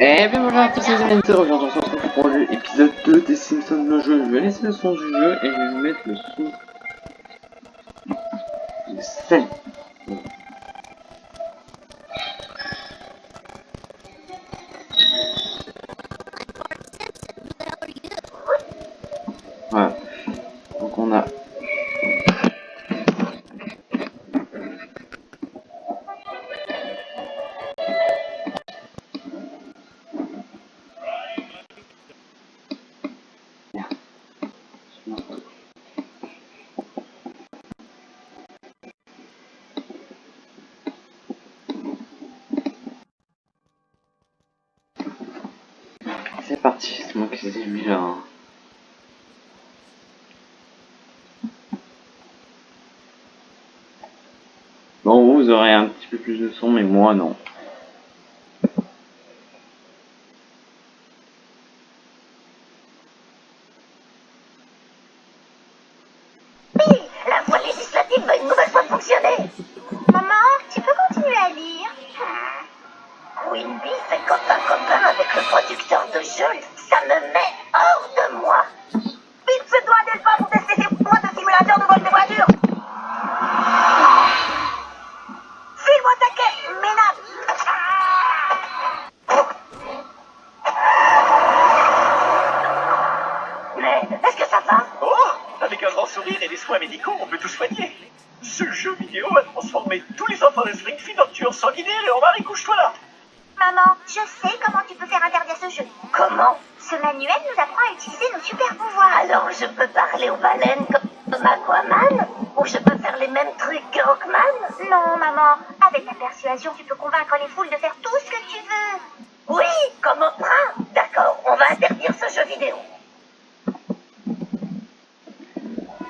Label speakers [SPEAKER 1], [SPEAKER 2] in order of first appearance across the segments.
[SPEAKER 1] Et bien bonjour à tous les amis, aujourd'hui on se retrouve pour l'épisode 2 des Simpsons de jeu. Je vais laisser le son du jeu et je vais mettre le son. Le 7. Vous aurez un petit peu plus de son, mais moi non.
[SPEAKER 2] Comment Ce manuel nous apprend à utiliser nos super pouvoirs.
[SPEAKER 3] Alors je peux parler aux baleines comme Aquaman Ou je peux faire les mêmes trucs que Rockman
[SPEAKER 2] Non, maman, avec la persuasion, tu peux convaincre les foules de faire tout ce que tu veux.
[SPEAKER 3] Oui, comme Oprah D'accord, on va interdire ce jeu vidéo.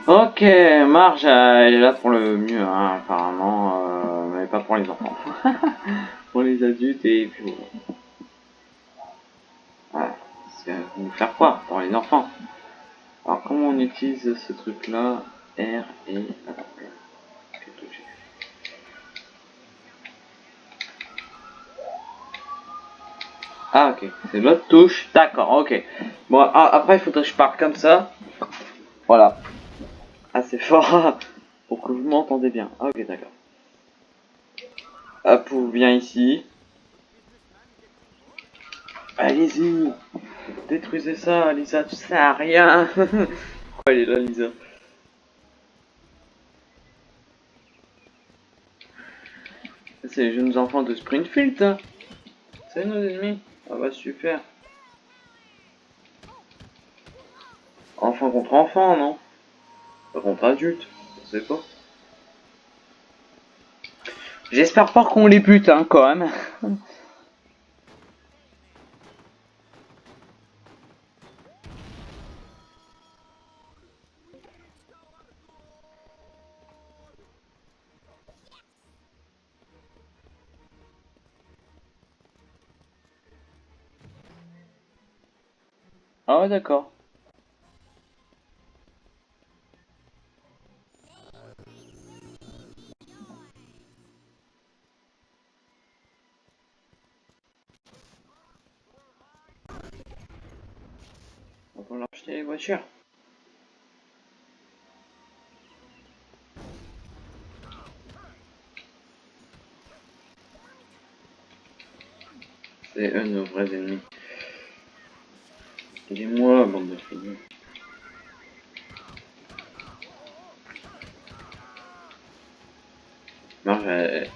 [SPEAKER 1] Ok, Marge, euh, elle est là pour le mieux, hein, apparemment, euh, mais pas pour les enfants. pour les adultes et puis. Voilà, faire quoi pour les enfants? Alors, comment on utilise ce truc-là? R et... Vais toucher. Ah, ok, c'est l'autre touche, d'accord, ok. Bon, a- après, il faudrait que je parle comme ça. Voilà assez fort pour que vous m'entendez bien. Ah, ok, d'accord. Hop, vous viens ici. Allez-y, détruisez ça, Lisa, tu sais à rien. Pourquoi elle est là, Lisa C'est les jeunes enfants de Springfield, ça. C'est nos ennemis. Ah bah super. Enfant contre enfant, non pas contre adulte, je sais pas. J'espère pas qu'on les bute, hein, quand même. Ah ouais, d'accord. On va leur acheter les voitures. C'est eux nos vrais ennemis. Aidez-moi, bande de. Non, j'ai...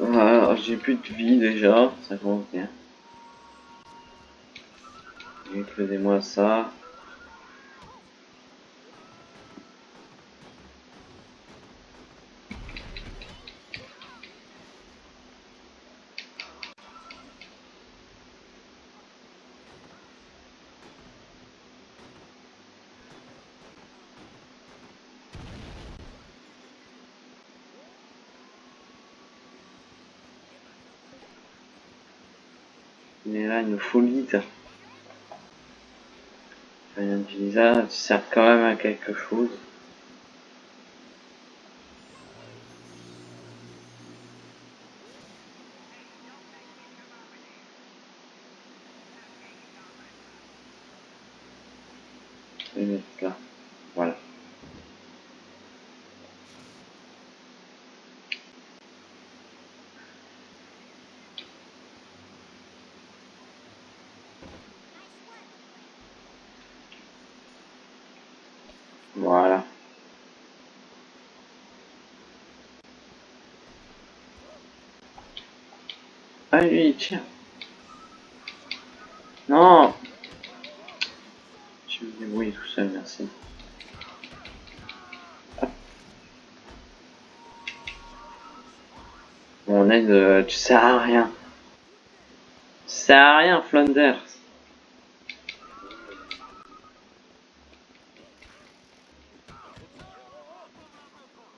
[SPEAKER 1] Ah, j'ai plus de vie déjà, ça commence bien. Faisez-moi ça. Nous faut l'île. Rien de ça sert quand même à quelque chose. les mettre là. Voilà. Voilà. Allez, tiens. Non Je me débrouille tout seul, merci. Mon aide, euh, tu sers à rien. Tu sers à rien, Flanders.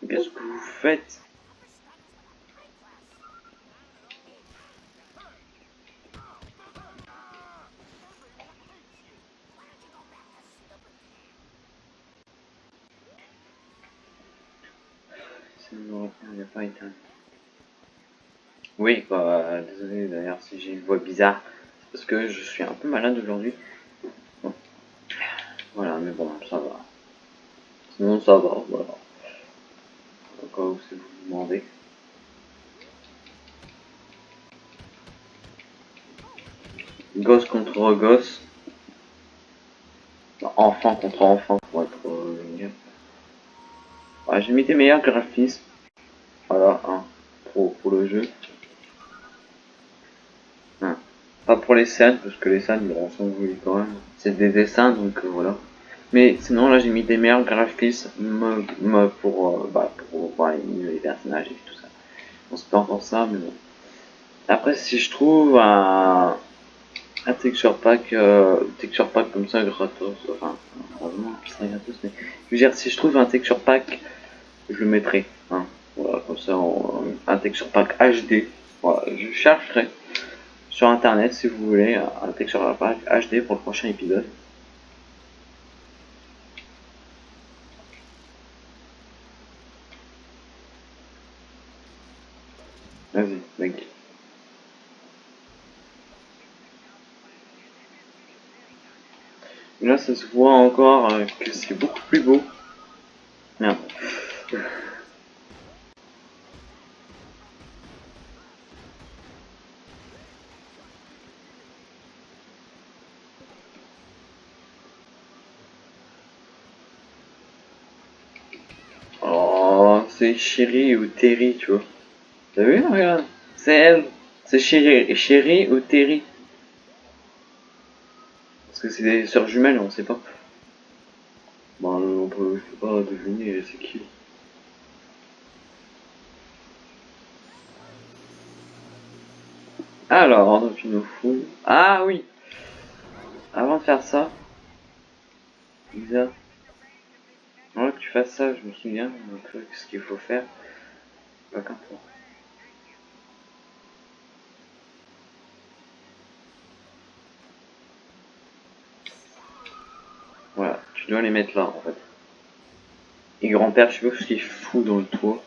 [SPEAKER 1] Qu'est-ce que vous faites Ça ne me répond, il a pas éteint. Oui, quoi, euh, désolé d'ailleurs si j'ai une voix parce que je suis un peu malade aujourd'hui. Voilà, mais bon, ça va. Sinon, ça va, voilà. Encore vous vous demandez. Gosse contre gosse. Enfant contre enfant pour être euh, j'ai mis des meilleurs graphismes. Voilà, hein, pour, pour le jeu. Hein. Pas pour les scènes, parce que les scènes, bon, sont jolies quand même. C'est des dessins, donc euh, voilà. Mais sinon, là, j'ai mis des meilleurs graphismes me- pour, euh, bah, pour voir les, personnages et tout ça. On se pas encore ça, mais bon. Après, si je trouve un, texture pack, euh, texture pack comme ça gratos, enfin, heureusement, ce serait gratos, mais je veux dire, si je trouve un texture pack, je le mettrai. Hein. Voilà, comme ça, un texture pack HD. Voilà, je chercherai sur internet si vous voulez un texture pack HD pour le prochain épisode. Vas-y, mec. Là, ça se voit encore euh, que c'est beaucoup plus beau. Merde. Oh, Chéri ou Terry, tu vois. T'as vu, regarde C'est elle. C'est Chéri, Chéri ou Terry. Parce que c'est des sœurs jumelles, on sait pas. Bon, on peut, pas deviner c'est qui. Alors, donc il nous. Ah oui Avant de faire ça, Lisa, fasses ça, je me souviens, donc ce qu'il faut faire. Pas qu'un tour. Voilà, tu dois les mettre là en fait. Et grand-père, je sais pas ce qu'il fout dans le toit.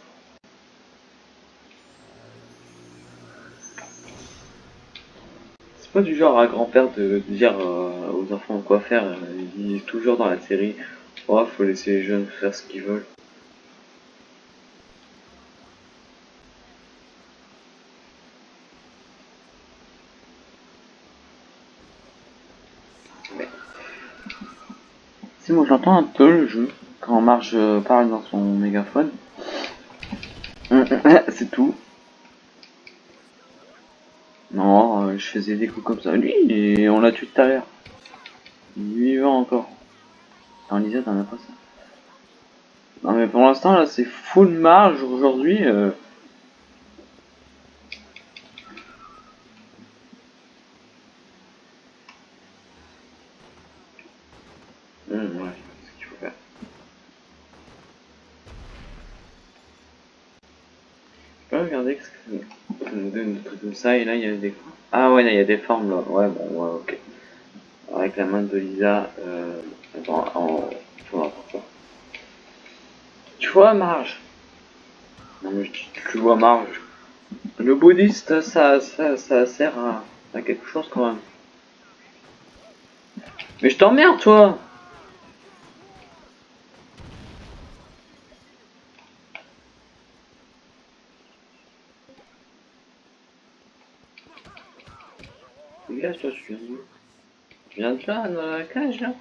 [SPEAKER 1] C'est pas du genre à grand-père de dire euh, aux enfants quoi faire. euh, Il dit toujours dans la série, faut laisser les jeunes faire ce qu'ils veulent. Si moi j'entends un peu le jeu quand Marge euh, parle dans son mégaphone. C'est tout. Non, euh, je faisais des coups comme ça. Lui, on l'a tué tout à l'heure. Il est vivant encore. En Lisa, t'en as pas ça. Non mais pour l'instant là c'est full marge aujourd'hui. euh. Hum, ouais, ce. Je peux regarder ce que comme ça et là il y a des. Ah ouais là il y a des formes là. Ouais bon ouais ok. Avec la main de Lisa. Euh... Tu vois, Marge Non, mais tu, vois, Marge. Le bouddhiste, ça, ça, ça sert à, quelque chose quand même. Mais je t'emmerde, toi Regarde, toi, je viens de là, dans la cage, là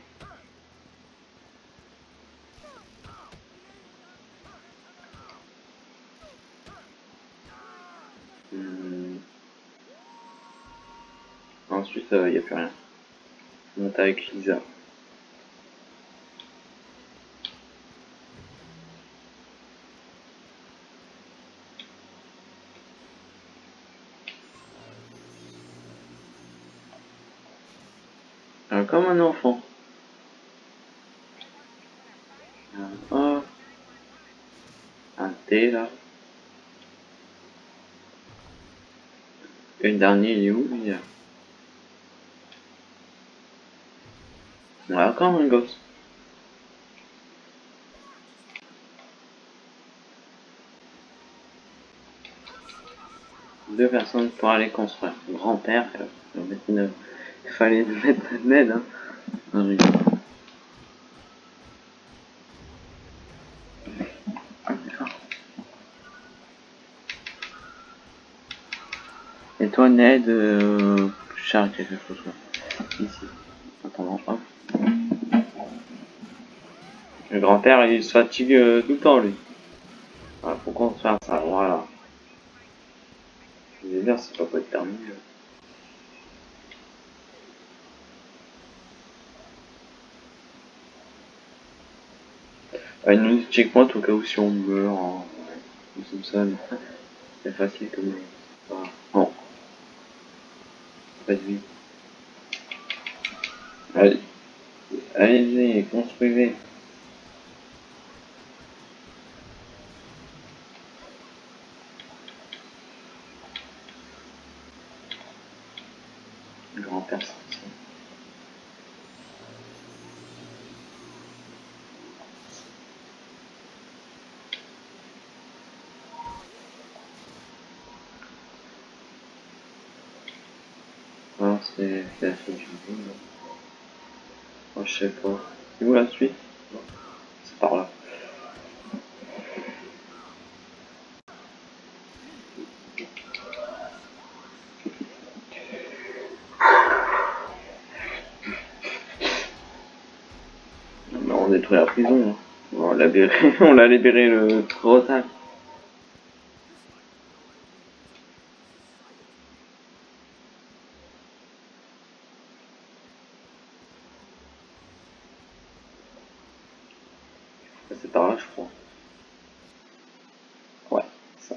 [SPEAKER 1] Il n'y a plus rien. On est avec Lisa. Euh, comme un enfant. Un A. Un T là. Et le dernier il est où lui là Ouais, encore un gosse. Deux personnes pour aller construire. Grand-père, euh, il fallait mettre un aide. Hein. Ah. Et toi, Ned, euh, charge quelque chose. Ici. Attends, hop. Le grand-père, il se fatigue euh, tout le temps, lui. Voilà, faut qu'on fasse ça, voilà. Je vais dire, c'est pas pas terminé. là. Ah, il nous checkpoint au cas où si on meurt, hein, ou comme ça, mais c'est facile comme voilà. Bon. Pas de vie. Allez. Allez-y, construisez. Le grand-père sorti. Ah, c'est c'est la fin du jeu. là. Oh, je sais pas. C'est où la suite C'est par là. Mais on détruit la prison. hein. On l'a libéré, libéré le trop tard. Ça, C'est par là, je crois. Ouais, ça.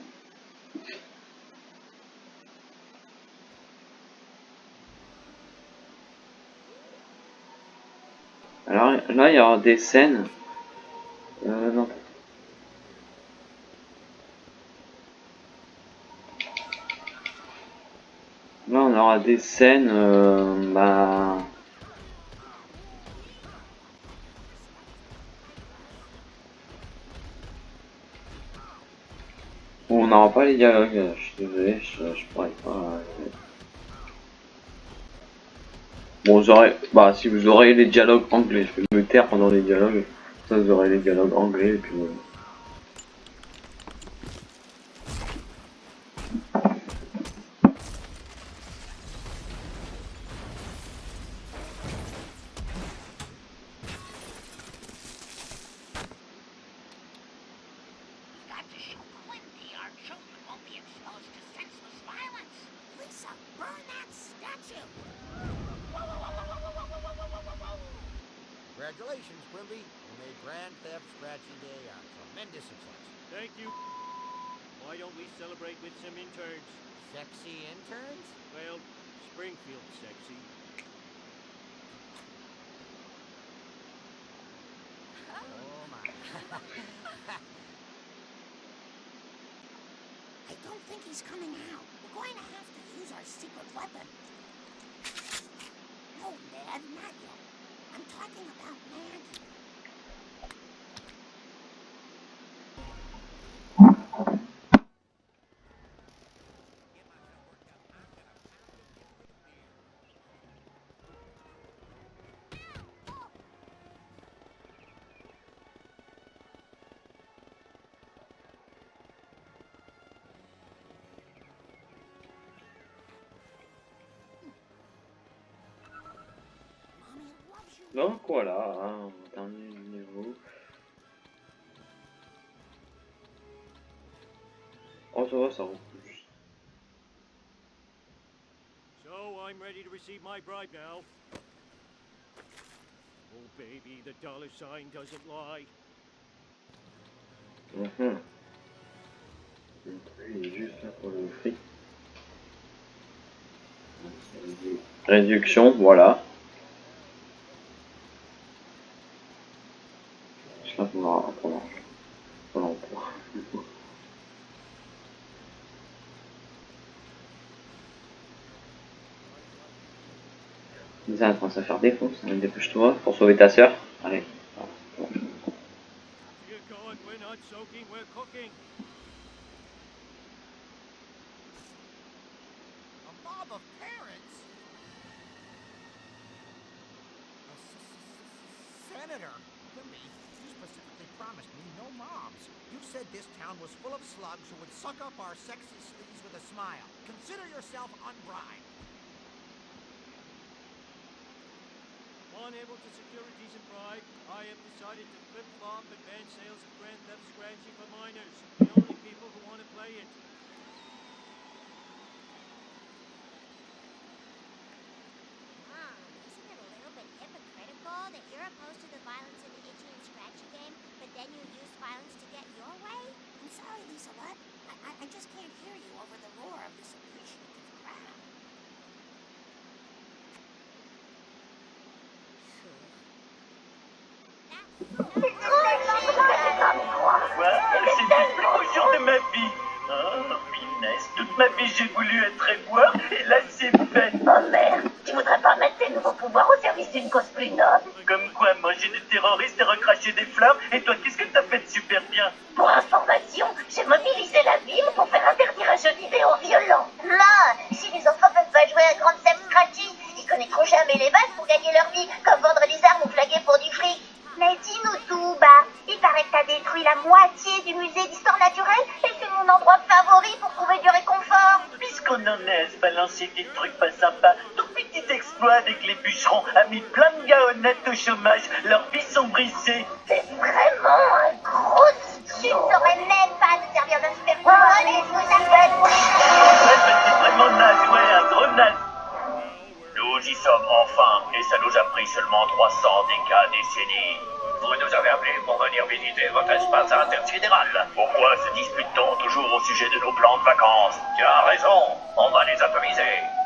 [SPEAKER 1] Il y aura des scènes. Euh, non. Là, on aura des scènes. Euh, bah. On n'aura pas les dialogues, euh, je suis désolé, je, je pourrais pas. Bon, vous aurez, bah, si vous aurez les dialogues anglais, je vais me taire pendant les dialogues, ça vous aurez les dialogues anglais, et puis voilà.
[SPEAKER 3] I don't think he's coming out. We're going to have to use our secret weapon. No, Ned, not yet. I'm talking about Maggie.
[SPEAKER 1] Donc voilà, hein, dernier niveau. Oh ça va, ça repousse.
[SPEAKER 4] So I'm ready to receive my bribe now. Oh baby, the dollar sign doesn't lie.
[SPEAKER 1] Le truc il est juste là pour le fric. Réduction, voilà. Je là pour la- pour la- pour l'emploi. Lisa est en train de se faire défoncer, hein, dépêche-toi pour sauver ta soeur. Allez.
[SPEAKER 4] Dear God, we're not soaking, we're cooking.
[SPEAKER 5] A mob of parents? A s- s- Senator, Quimby, you specifically promised me no mobs. You said this town was full of slugs who would suck up our sexy sleeves with a smile. Consider yourself unbribed.
[SPEAKER 4] Unable to secure a decent bribe, I have decided to flip-flop ban sales of Grand Theft Scratchy for minors, the only people who want to play it.
[SPEAKER 6] A little bit hypocritical that you're opposed to the violence in the Itchy and Scratchy game, but then you use violence to get your way?
[SPEAKER 7] I'm sorry, Lisa, what? I, I, I just can't hear you over the roar of this appreciative
[SPEAKER 8] C'est le jour de ma vie. Oh, finesse. Toute ma vie, j'ai voulu être éboueur, et là, c'est fait.
[SPEAKER 3] Oh merde, tu voudrais pas mettre tes nouveaux pouvoirs au service d'une cause plus noble?
[SPEAKER 8] Comme quoi, manger des terroristes et recracher des flammes, et toi, qu'est-ce que t'as fait de super bien?
[SPEAKER 3] Pour information, j'ai mobilisé la ville pour faire interdire un jeu vidéo violent. Là, si les enfants peuvent pas jouer à Grand Theft Scratchy, ils connaîtront jamais les bases pour gagner leur vie, comme vendre des armes
[SPEAKER 6] t'as détruit la moitié du musée d'histoire naturelle et c'est mon endroit favori pour trouver du réconfort.
[SPEAKER 8] Puisqu'on en est à se balancer des trucs pas sympas, ton petit exploit avec les bûcherons a mis plein de gars honnêtes au chômage, leurs vies sont brisées.
[SPEAKER 3] C'est vraiment un gros
[SPEAKER 6] Tu ne saurais même pas te servir d'un super pouvoir. Allez, je vous appelle.
[SPEAKER 8] Ouais, mais c'est vraiment naze, ouais, un gros naze.
[SPEAKER 2] Nous y sommes enfin, et ça nous a pris seulement 300 décades décennies. Vous nous avez appelés pour venir visiter votre espace intersidéral. Pourquoi se dispute-t-on toujours au sujet de nos plans de vacances? Tu as raison, on va les atomiser.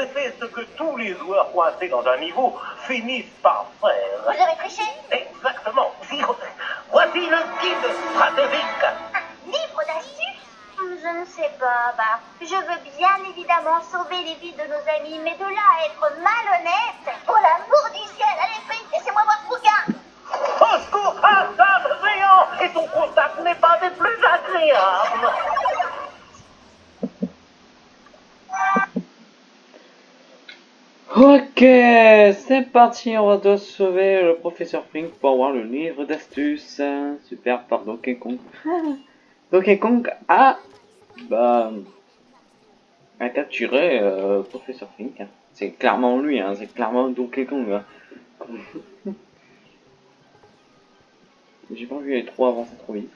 [SPEAKER 9] Fait ce que tous les joueurs coincés dans un niveau finissent par
[SPEAKER 2] Vous
[SPEAKER 9] faire.
[SPEAKER 2] avez triché
[SPEAKER 9] Exactement. Voici le guide stratégique.
[SPEAKER 2] Un livre d'astuces Je ne sais pas, bah. Je veux bien évidemment sauver les vies de nos amis, mais de là à être malhonnête Pour l'amour du ciel, allez, Fritz, laissez-moi voir ce bouquin
[SPEAKER 9] Au secours, un géant et son contact n'est pas des plus agréables.
[SPEAKER 1] Ok, c'est parti, on va devoir sauver le professeur Frink pour avoir le livre d'astuces. Super par Donkey Kong. Donkey Kong a, bah, a capturé euh, professeur Frink. hein. C'est clairement lui, hein, c'est clairement Donkey Kong. hein. J'ai pas vu les trois avancer trop vite.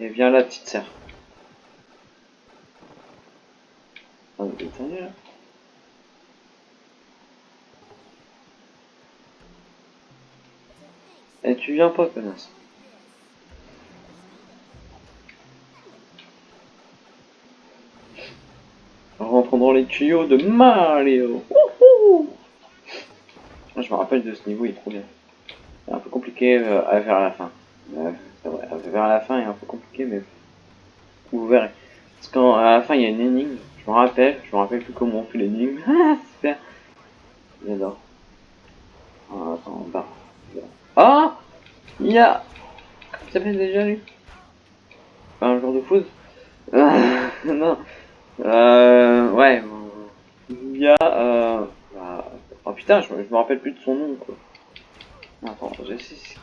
[SPEAKER 1] Et viens la petite sœur. Ah, tu viens pas, connasse. Rentrons dans les tuyaux de Mario. Wouhou je me rappelle de ce niveau, il est trop bien. C'est un peu compliqué euh, à vers la fin. Euh, c'est vers la fin, il est un peu compliqué, mais vous verrez. Parce qu'à la fin, il y a une énigme. Je me rappelle, je me rappelle plus comment on fait l'énigme. Ah, super. J'adore. Ah, attends, bah. Ah Il y a. Déjà lui? Pas un joueur de foot Ah, Non. Euh. Ouais. Il y a. Euh... bah, Oh putain, je, me- rappelle plus de son nom quoi. Attends, je sais.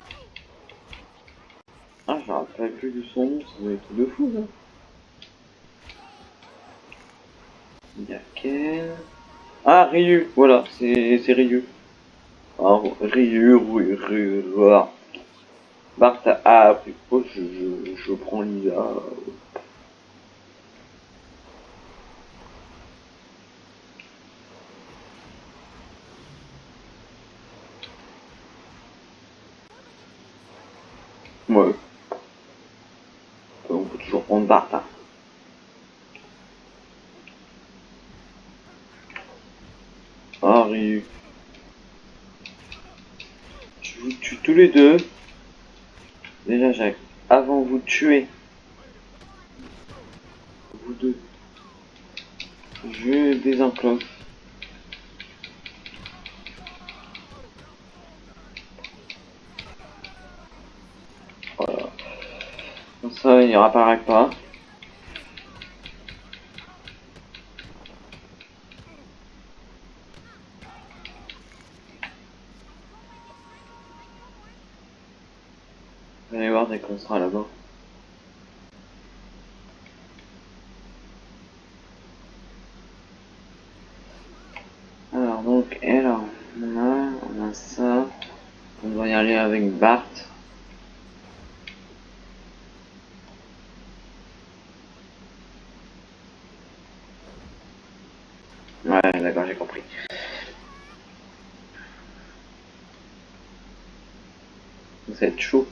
[SPEAKER 1] Ah, je me rappelle plus de son nom, doit être tout de fou. Il y a quel... Ah, Ryu, voilà, c'est Ryu. Ah, Ryu, Ryu, Ryu, voilà. Bart a appris. Oh, je, je, je prends Lisa. Ouais. On peut toujours prendre Bart. Hein. Ah, Ryu. Je vous tue tous les deux. Déjà, Jacques, avant vous tuer, vous deux, je désenclenche. Voilà. Comme ça, il réapparaît pas. Vous allez voir dès qu'on là-bas. Alors donc, et là, on a, ça. On doit y aller avec Bart. Ouais, d'accord, j'ai compris. Vous êtes chaud?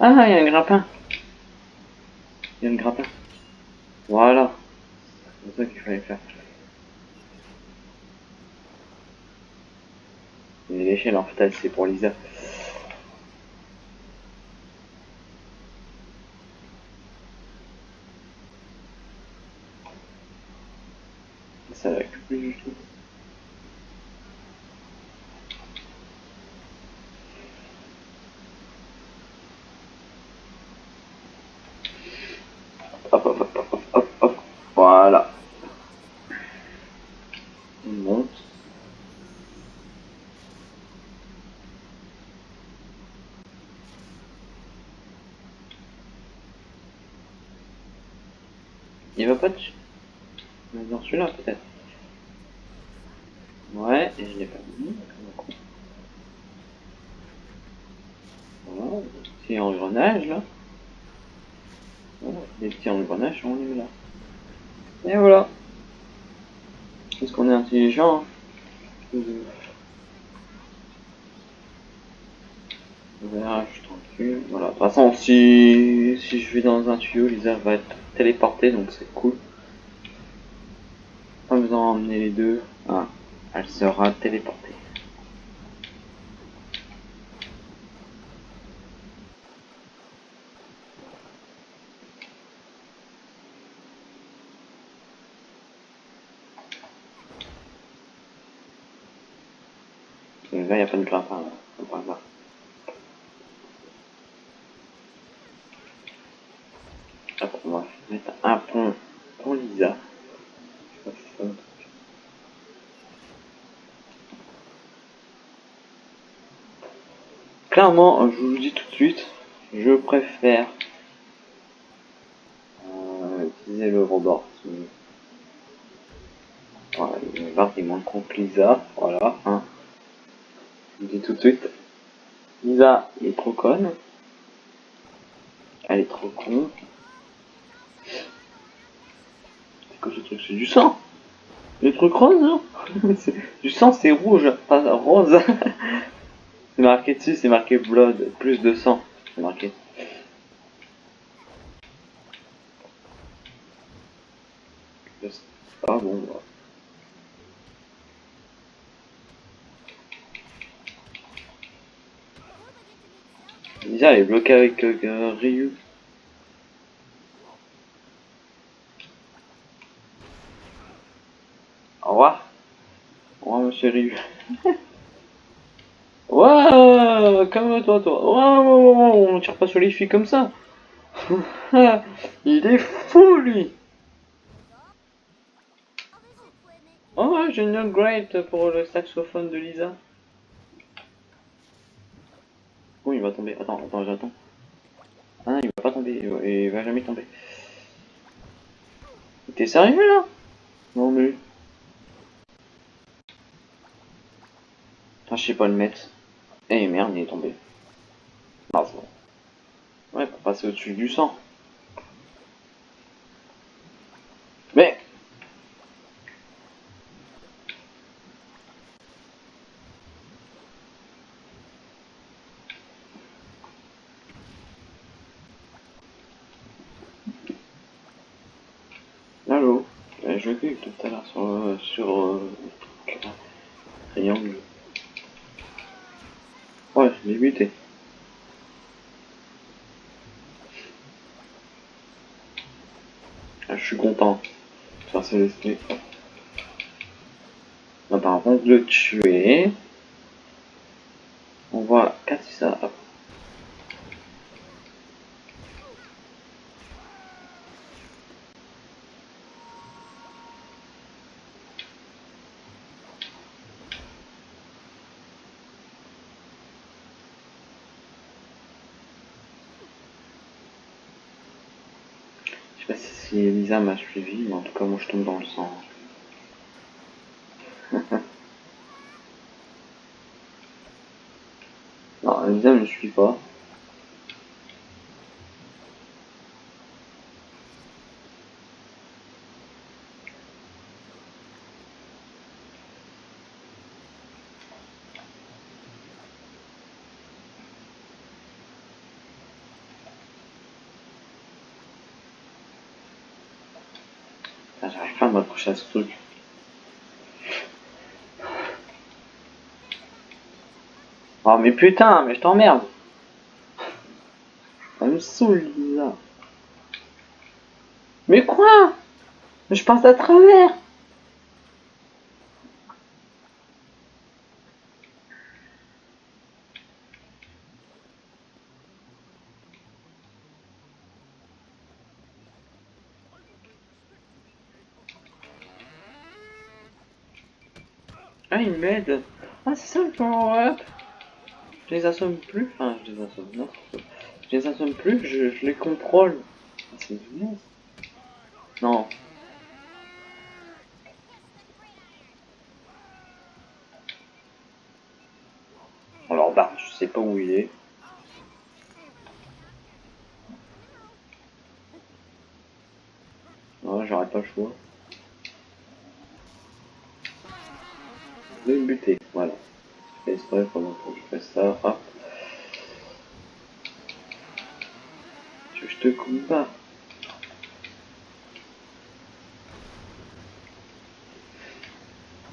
[SPEAKER 1] Ah, il y a un grappin. Il y a un grappin. Voilà. C'est ça qu'il fallait faire. Et l'échelle en fait c'est pour Lisa. Ça va plus du tout. Hop, hop, hop, hop, hop, hop, voilà. On monte. Il va pas dessus. Dans celui-là peut-être. Ouais, et je l'ai pas mis. Voilà, petit engrenage là. Voilà, des petits engrenages, on les met là. Et voilà. Parce qu'on est intelligent. Hein. Verrage tranquille. Voilà. De toute façon, si, si je vais dans un Lisa va être téléportée, donc c'est cool. Pas besoin d'emmener les deux. Ah, elle sera téléportée. Là, il n'y a pas de grappin, là voir. Hop, on va mettre un pont pour Lisa. Va. Clairement, je vous le dis tout de suite, je préfère euh, utiliser le rebord. Voilà, les barres ils manquent contre Lisa, voilà. Hein. Je vous dis tout de suite, Lisa est trop conne. Elle est trop con. C'est du sang Le truc rose, non Du sang, c'est rouge, pas rose. c'est marqué dessus, c'est marqué blood, plus de sang. C'est marqué. Ah bon, bah. Elle est bloquée avec euh, Ryu. Au revoir. Ryu. Waouh, calme-toi, toi. Waouh, waouh, on tire pas sur les filles comme ça. Il est fou, lui. Oh, j'ai une upgrade pour le saxophone de Lisa. Oh, il va tomber. Attends, attends, j'attends. Ah, il va pas tomber. Il il va jamais tomber. T'es sérieux, là? Non, mais... je sais pas le mettre. Eh merde, il est tombé. Ah, bon. Ouais, pour passer au-dessus du sang. Mais Allô Euh, Je clique tout à l'heure sur, euh, sur euh. Ah, je suis content. Ça c'est l'esprit. Attends, avant de le tuer, on va casser ça. Hop. Je sais pas si Elisa m'a suivi, mais en tout cas moi je tombe dans le sang. non, Elisa ne me suit pas. Ah, À ce truc. Oh mais putain, mais je t'emmerde. Ça me saoule. Mais quoi? Je passe à travers. Ah, il m'aide. Ah, c'est ça le. Je les assomme plus. Enfin, je les assomme, non. Je les assomme plus, je, les contrôle. Ah, c'est génial. Non. Alors, bah, je sais pas où il est. Non, j'aurais pas le choix. De buter, voilà. Je fais pendant que je fais ça, je te coupe pas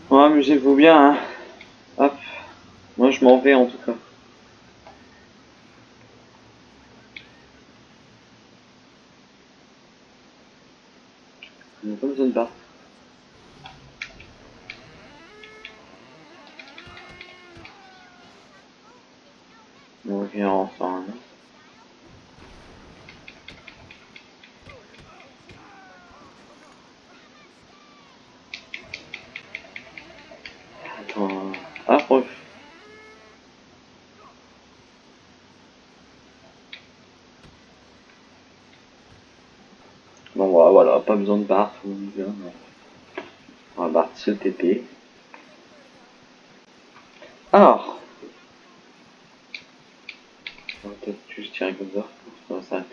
[SPEAKER 1] Ouais, amusez-vous bien, hein. Hop. Moi, je m'en vais en tout cas. On n'a pas besoin de battre. On revient ensemble. Attends, approche. Bon voilà, pas besoin de vient. On va battre ce TP. Alors, on va peut-être juste tirer comme ça ça.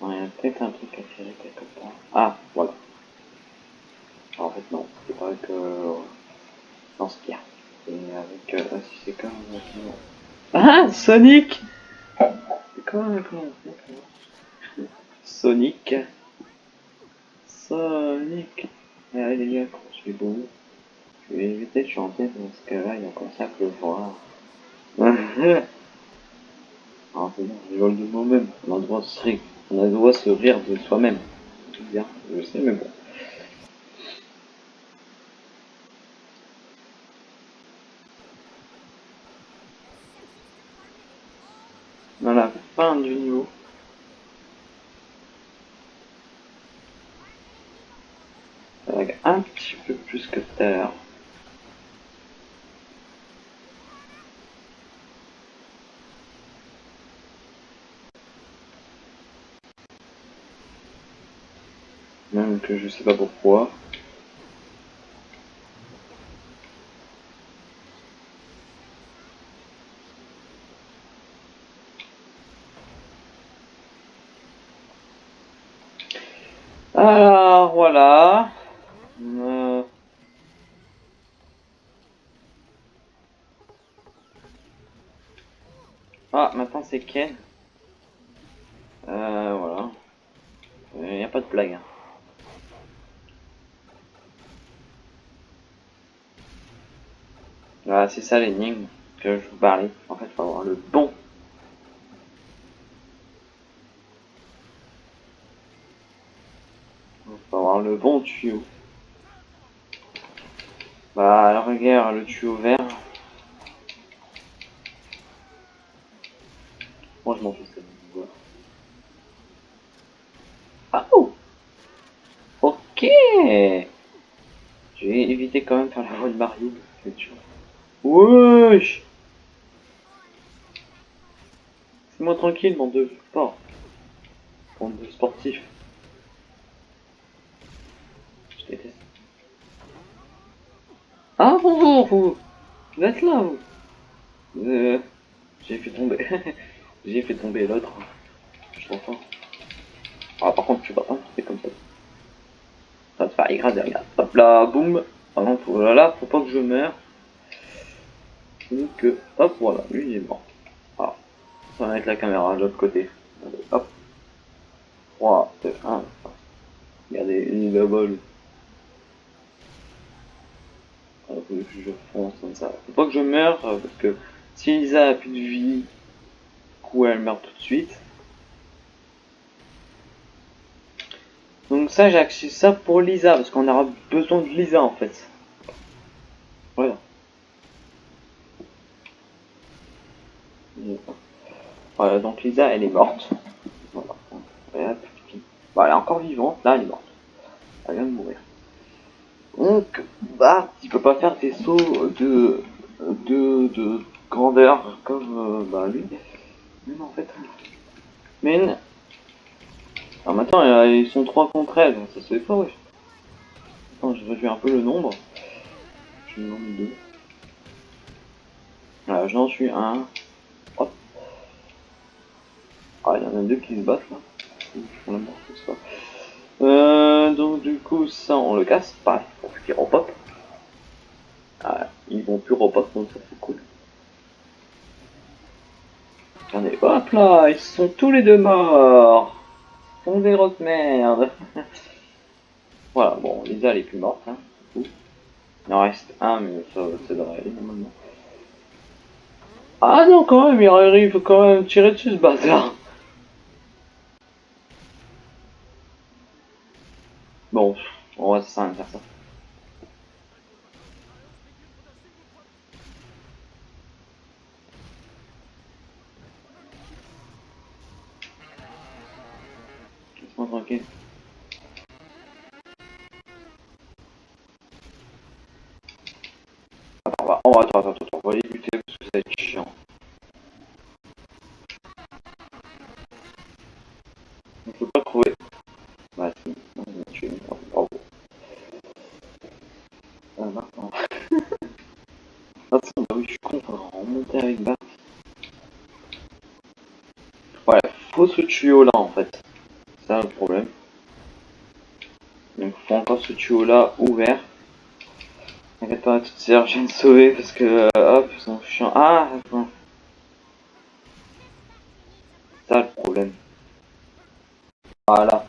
[SPEAKER 1] Non, il y a peut-être un truc à tirer quelque part. Ah, voilà. En fait, non, c'est pas avec euh, dans ce qu'il y a. Et avec. Euh, ah, si c'est comme. Ah, Sonic C'est d'accord, d'accord. Sonic Sonic Allez les gars, je suis beau? Je vais éviter de chanter parce que là, il y a comme ça à pleuvoir. Ah, c'est bon, je rigole de moi-même. On a le droit de se rire, on a le droit de se rire de soi-même. Bien, je sais, mais bon. La fin du niveau. Avec un petit peu plus que tout à l'heure. Même je sais pas pourquoi. Alors voilà. Euh, Ah, maintenant c'est Ken. Euh, voilà. Il n'y a pas de blague. hein. Voilà, c'est ça l'énigme que je vous parlais. En fait, il faut avoir le bon. Il faut avoir le bon tuyau. Bah, alors regarde le tuyau vert. Moi, je m'en fous. Ah oh Ok Je vais éviter quand même faire la voie de Mario. c'est. Wesh C'est-moi tranquille, bande de sport. Bande de sportifs. Je déteste. Ah bonjour vous Vous êtes là vous euh, J'ai fait tomber. J'ai fait tomber l'autre. Je t'entends. Ah par contre tu vas pas, c'est comme ça. Ça va te faire regarde. Hop là, boum Par contre, oh là là, faut pas que je meure. Euh, hop, voilà, lui il est mort. Ah, ça va mettre la caméra de l'autre côté. Hop. 3, 2, 1. Regardez. Euh, faut que je fonce comme ça. Faut pas que je meure, euh, parce que si Lisa a plus de vie, du elle meurt tout de suite. Donc ça, j'ai acheté ça pour Lisa, parce qu'on aura besoin de Lisa en fait. Voilà. Voilà, donc Lisa, elle est morte. Voilà. Bah, elle est encore vivante, là, elle est morte. Elle vient de mourir. Donc, bah, tu peux pas faire tes sauts de, de, de grandeur comme euh, bah, lui. Mais en fait. Mais. Alors maintenant, euh, ils sont 3 contre elle, ça se fait pas, oui. Attends, je réduis un peu le nombre. Je me demande 2. J'en suis 1. Ah, il y en a deux qui se battent là. Euh, donc du coup ça on le casse, pareil, pour qu'ils repop. Ah, ils vont plus repop donc ça c'est cool. Regardez, hop là, ils sont tous les deux morts. Sont des grosses merdes. voilà, bon, Lisa elle est plus morte, hein. Il en reste un, mais ça, devrait aller normalement. Ah non, quand même, il arrive quand même tirer dessus ce bâtard. Bon, on va ça faire ça. Tranquille. On va, on va, on va les buter parce que ça va être chiant. On peut pas trouver. Bah si, on va tuer, bravo. Ah maintenant. Attends, bah oui, je suis con, faut remonter avec Bart. Ouais, faut ce tuyau là en fait. C'est ça le problème. Donc faut encore ce tuyau là ouvert. T'inquiète pas, toute sœur, je de sauver parce que euh, hop, ils sont chiants. Ah. C'est ça le problème. Voilà.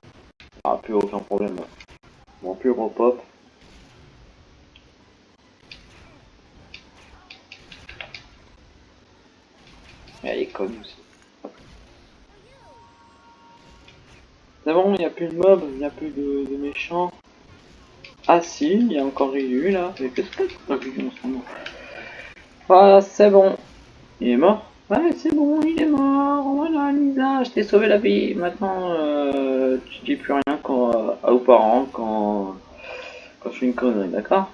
[SPEAKER 1] Ah, plus aucun problème. Bon, plus repop. Elle est aussi. C'est bon, il n'y a plus de mobs, il n'y a plus de, méchants. Ah si, il y a encore Ryu là. Mais qu'est-ce que c'est Voilà, bon. Il est mort? Ouais, c'est bon, il est mort. Voilà, Lisa, je t'ai sauvé la vie. Maintenant, euh, tu dis plus rien quand, euh, aux parents quand, quand je fais une connerie, d'accord?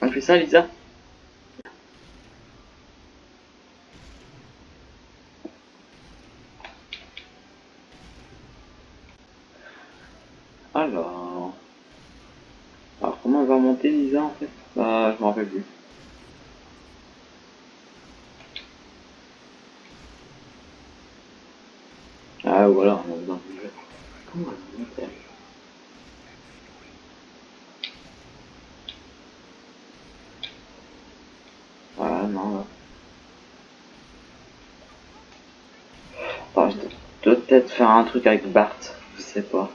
[SPEAKER 1] On fait ça, Lisa Alors... Alors, comment elle va monter, Lisa, en fait Bah, je m'en rappelle plus. Ah, voilà, on a besoin de jeu. Comment elle va monter Voilà, non, là. Attends, je dois peut-être faire un truc avec Bart, je sais pas.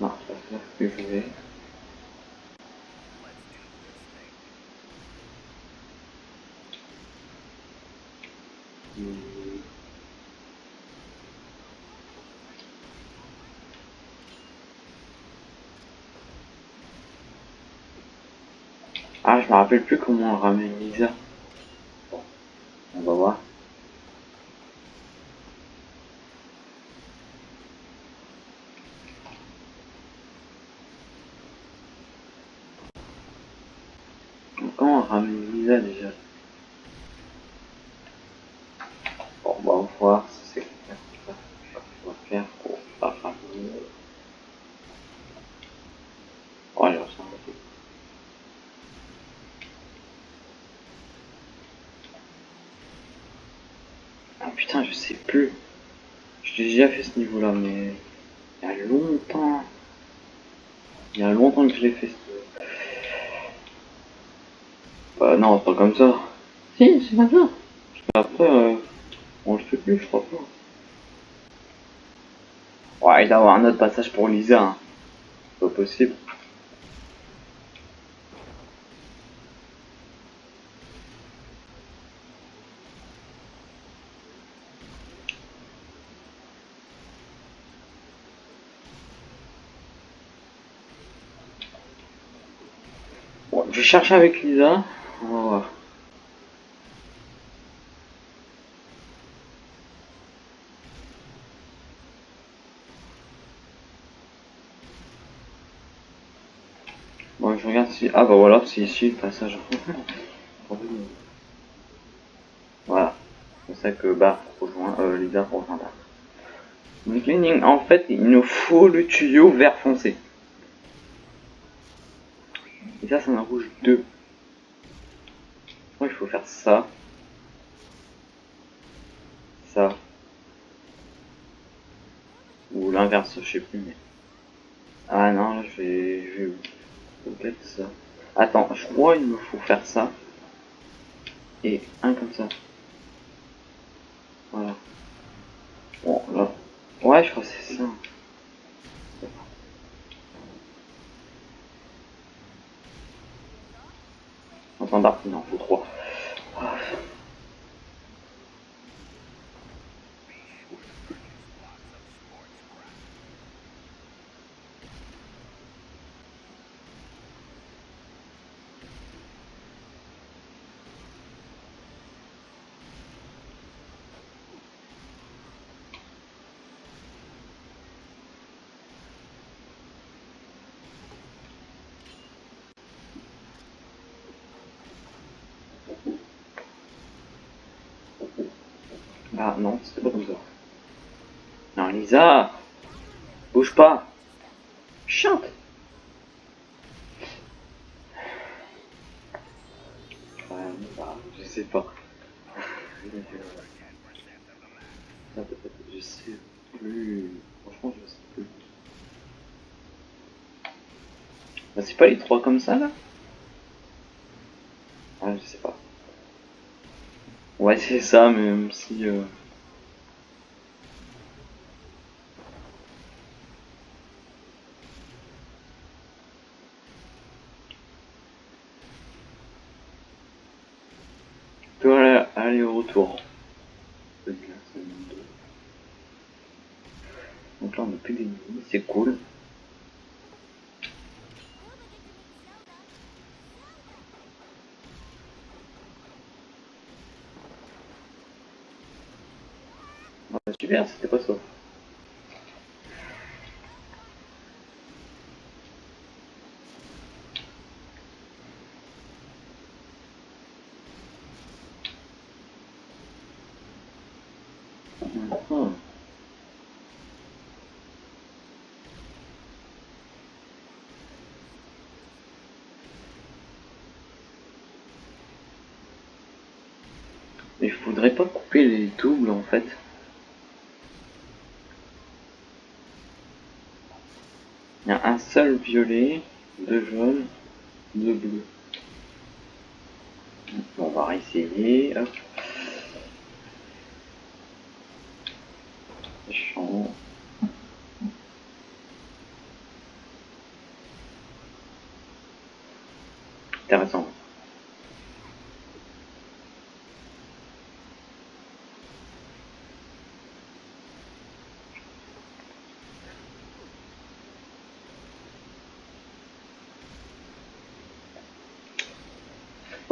[SPEAKER 1] Non, ça va faire que je vais. Hmm. Ah, je me rappelle plus comment on ramène Lisa. On va voir. Donc, Comment on ramène Lisa déjà Bon, bah, on va voir si c'est ça qu'on va faire pour la ramener. Oh, allez, on s'en va. Ah putain, je sais plus. Mais il y a longtemps. Il y a longtemps que je l'ai fait. Bah non, pas comme ça. Si, c'est comme ça. Après, euh, on le fait plus, je crois pas. Ouais, il doit y avoir un autre passage pour Lisa. Hein. Pas possible. Bon, je vais chercher avec Lisa. On va voir. Bon, je regarde si... Ah bah voilà, c'est ici le passage. voilà. C'est ça que Bart rejoint... Euh, Lisa rejoint Lenin, en fait, il nous faut le tuyau vert foncé. Et ça, c'est un rouge 2. Moi, il faut faire ça. Ça. Ou l'inverse, je sais plus. Mais... Ah non, je vais... Je vais... Peut-être ça. Attends, je crois qu'il me faut faire ça. Et un comme ça. Voilà. Bon, là. Ouais, je crois que c'est ça. Un standard, il en faut non, Lisa Bouge pas Chante je sais pas. Je sais plus. Franchement, je sais plus. Bah, c'est pas les trois comme ça là? Ouais, je sais pas. Ouais, c'est ça, même si. Euh... Aller au retour. Donc là, on n'a plus d'ennemis, c'est cool. Super, c'était pas ça. Mhm. Mais je voudrais pas couper les doubles en fait. Il y a un seul violet, deux jaunes, deux bleus. On va réessayer.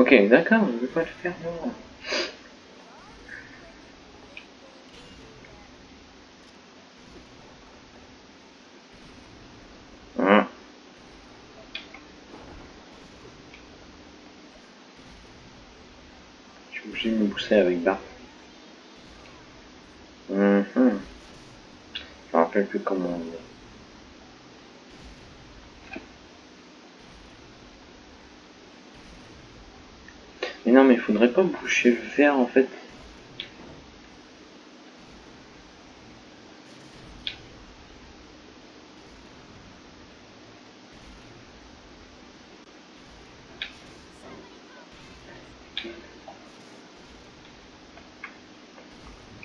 [SPEAKER 1] Ok, d'accord, je vais pas le faire moi. Hein. Je suis obligé de me pousser avec Bart. Mhm. Je me rappelle plus comment on dit. non, mais faudrait pas boucher le fer en fait.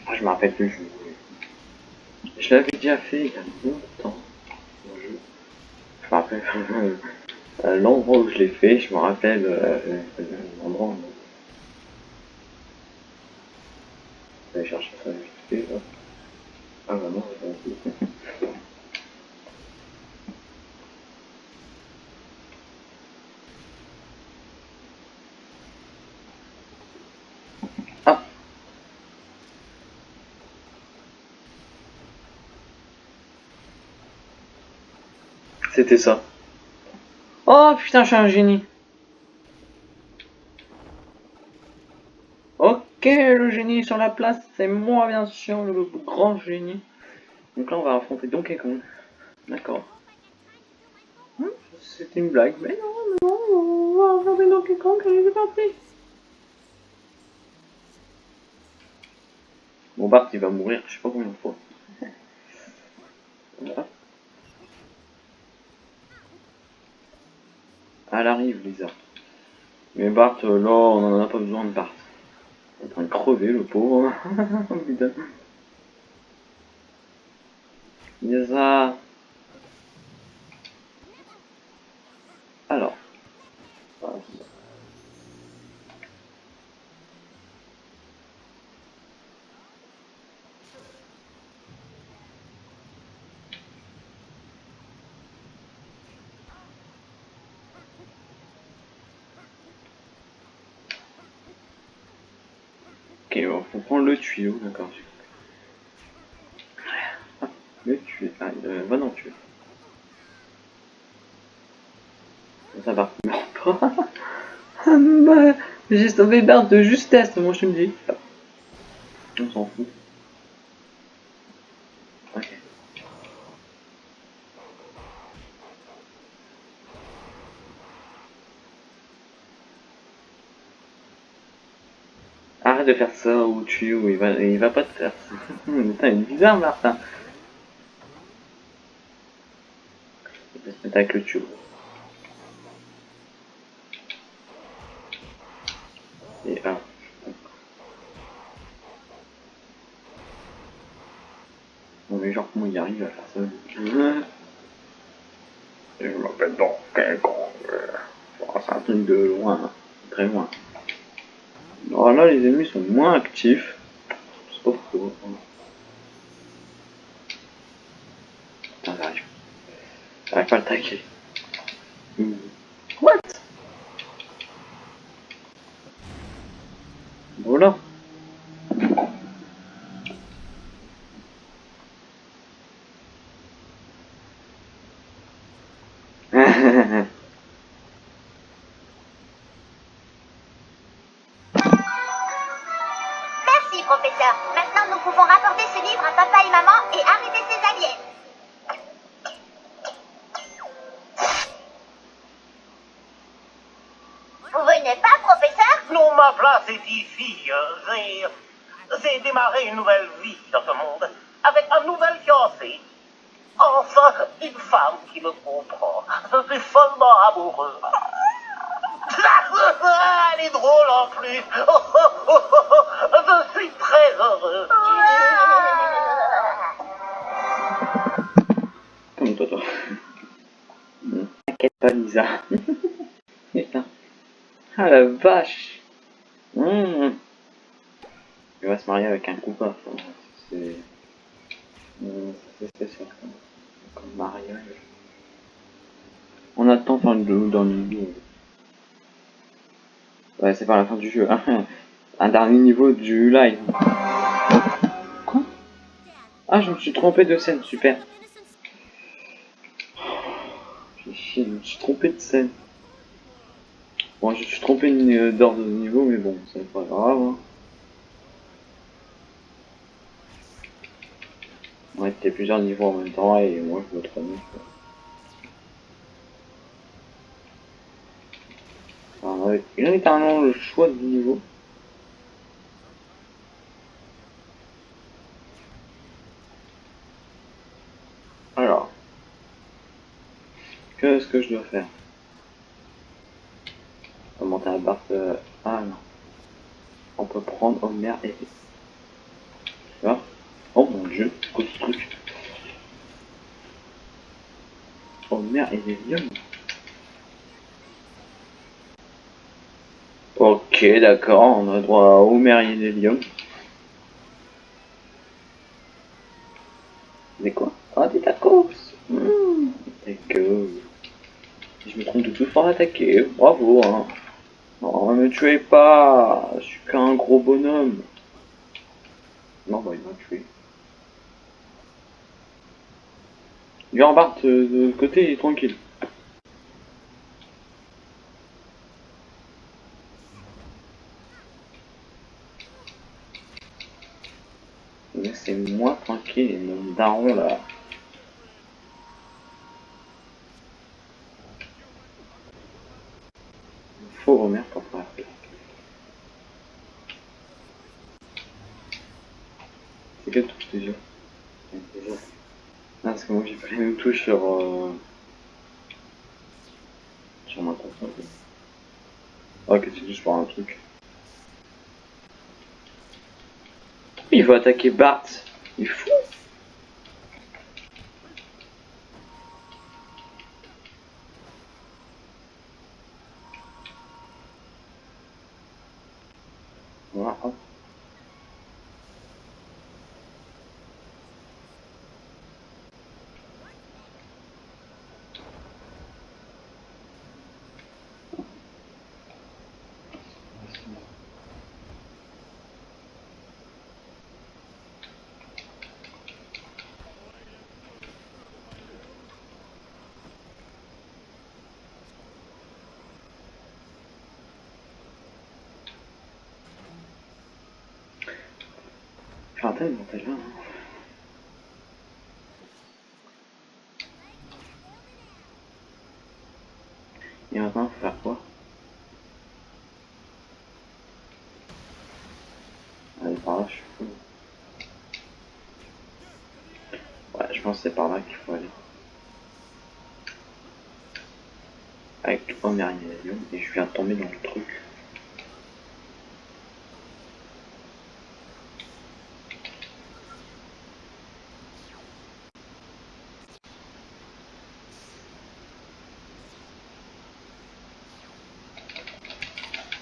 [SPEAKER 1] Ah, je me rappelle plus, je, je l'avais déjà fait il y a longtemps. Je me rappelle euh, l'endroit où je l'ai fait, je me rappelle euh, C'était ça. Oh putain, je suis un génie. Ok, le génie sur la place, c'est moi bien sûr, le grand génie. Donc là, on va affronter Donkey Kong. D'accord. Hmm, C'était une blague, mais non, non, on va affronter Donkey Kong, allez, c'est parti. Bon, Bart, il va mourir, je sais pas combien de fois. Voilà. Elle arrive, Lisa. Mais Bart, euh, là, on en a pas besoin de Bart. Il est en train de crever, le pauvre. Lisa. Alors. Voilà. Ok, bon, faut prendre le tuyau, d'accord. Ah, le tuyau, ah, euh, va dans le tuyau. Ça va, J'ai sauvé Bart de justesse, moi je me dis. On s'en fout. Ok. De faire ça au tuyau, il va, il va pas te faire ça. Putain, il est bizarre, Martin. Il va avec le tuyau. Et ah. Non mais genre comment il arrive à faire ça Je m'appelle Donkey Kong. Oh, C'est un truc de loin, très loin. Alors là, les ennemis sont moins actifs. Je sais pas pourquoi. Putain, j'arrive. J'arrive pas à le taquer. Hmm. What Voilà.
[SPEAKER 2] Merci, professeur. Maintenant, nous pouvons rapporter ce livre à papa et maman et arrêter ces aliens. Vous venez pas, professeur?
[SPEAKER 9] Non, ma place est ici. euh, J'ai, j'ai démarré une nouvelle vie dans ce monde avec un nouvel fiancé. Enfin, une femme qui me comprend. Je suis follement amoureux. Elle est drôle en plus. Oh, oh, oh, oh, oh. Je suis très heureux.
[SPEAKER 1] Comme. Hmm, T'inquiète pas, Lisa. Putain. Ah la vache. Hmm. Il va se marier avec un coupable. enfin, C'est. C'est spécial comme, mariage. On attend dans le, dans le. Ouais, c'est pas la fin du jeu. hein. Un dernier niveau du live. Quoi? Ah, je me suis trompé de scène, super. Je me suis trompé de scène. Bon, je me suis trompé d'ordre de niveau, mais bon, c'est pas grave. Hein. Ouais, t'es plusieurs niveaux en même temps et moi je me trompe. quoi. Alors, avec littéralement le choix du niveau. Alors, qu'est-ce que je dois faire? Monter la barre. euh, Ah non. On peut prendre Homer et. Tu vois trop de trucs. Oh merde, et des lions. Ok, d'accord, on a droit à Homer et lions. Mais quoi? Ah, des tacos mmh. Je me trompe de tout fort attaquer, bravo hein. Non, ne me tuez pas, je suis qu'un gros bonhomme. Non, bah il m'a tué. Lui en Bart de, de côté, il est tranquille. Laissez-moi tranquille, mon daron là. Faut remettre pour faire. C'est quelle touche déjà? Ah, parce que moi j'ai pas les mêmes touches sur. Euh... sur ma console. Ok, c'est juste pour un truc. Il veut attaquer Bart. Il est fou. Voilà. Raté le montage hein. Et maintenant, faire quoi? Allez, par là, je suis fou. Ouais, je pense que c'est par là qu'il faut aller. Avec le premier avion, et je viens de tomber dans le truc.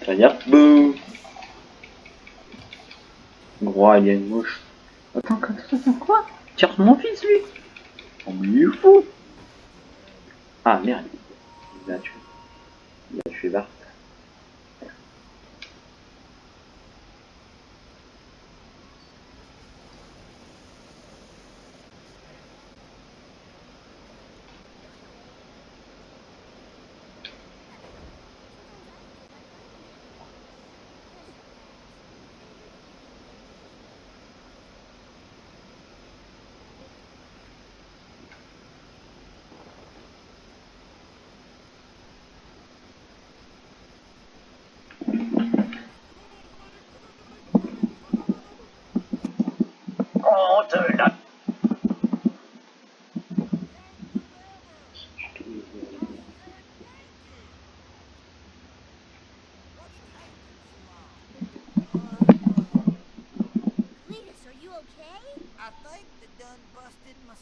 [SPEAKER 1] Ça va dire bouh Gros alien moche. Attends, attends, attends, quoi? Tire mon fils lui
[SPEAKER 5] think they done busted my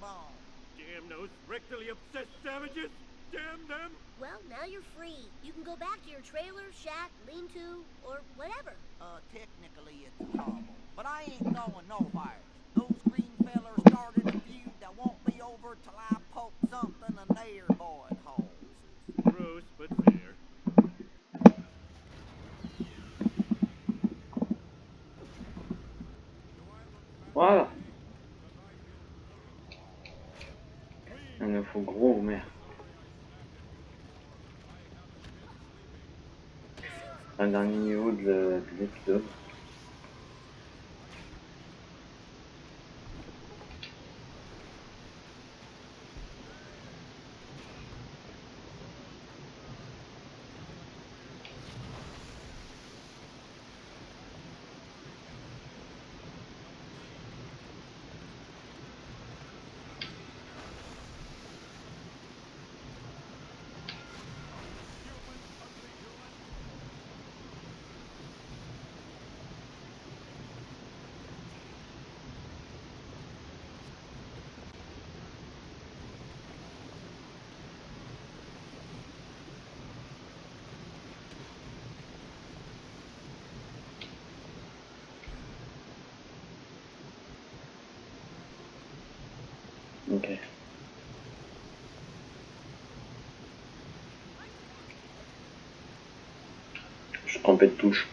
[SPEAKER 5] bomb.
[SPEAKER 4] Damn those rectally obsessed savages! Damn them!
[SPEAKER 10] Well, now you're free. You can go back to your trailer, shack, lean-to, or whatever.
[SPEAKER 5] Uh, technically it's a hovel, but I ain't going nowhere. Those green fellers started a feud that won't be over till I poke something in their
[SPEAKER 1] niveau de, de l'épisode. Ok.
[SPEAKER 11] Je suis trompé de touche.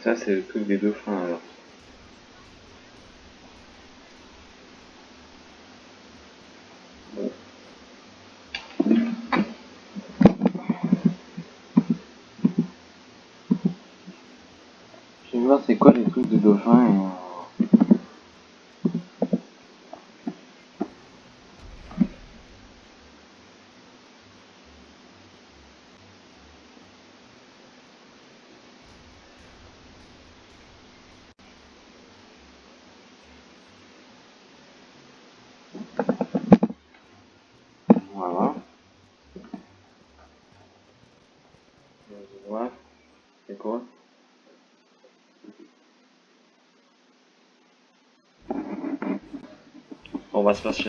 [SPEAKER 1] Ça, c'est le truc des dauphins alors. Bon. Je vais voir c'est quoi les trucs de dauphins et... euh, Voilà. Voilà. C'est quoi On va se passer